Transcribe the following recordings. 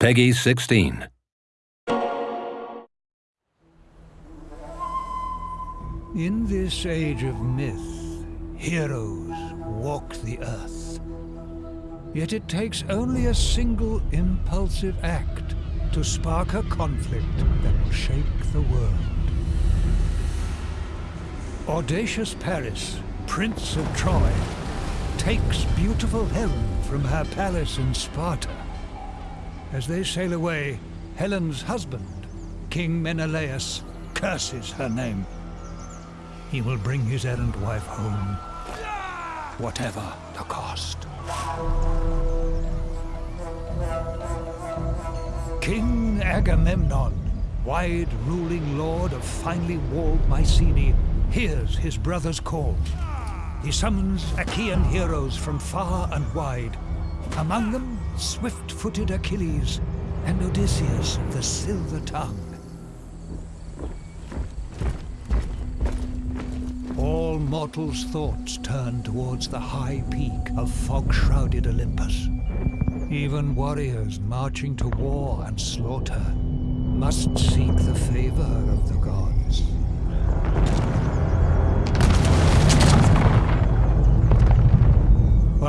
PEGI 16. In this age of myth, heroes walk the earth. Yet it takes only a single impulsive act to spark a conflict that will shake the world. Audacious Paris, Prince of Troy, takes beautiful Helen from her palace in Sparta. As they sail away, Helen's husband, King Menelaus, curses her name. He will bring his errant wife home, whatever the cost. King Agamemnon, wide ruling lord of finely walled Mycenae, hears his brother's call. He summons Achaean heroes from far and wide. Among them, swift-footed Achilles and Odysseus of the silver tongue. All mortals' thoughts turn towards the high peak of fog-shrouded Olympus. Even warriors marching to war and slaughter must seek the favor of the gods.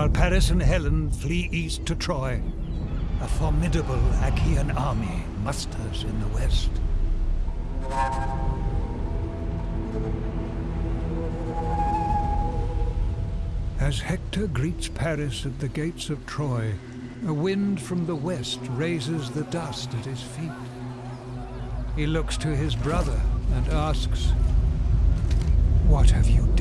While Paris and Helen flee east to Troy, a formidable Achaean army musters in the west. As Hector greets Paris at the gates of Troy, a wind from the west raises the dust at his feet. He looks to his brother and asks, What have you done?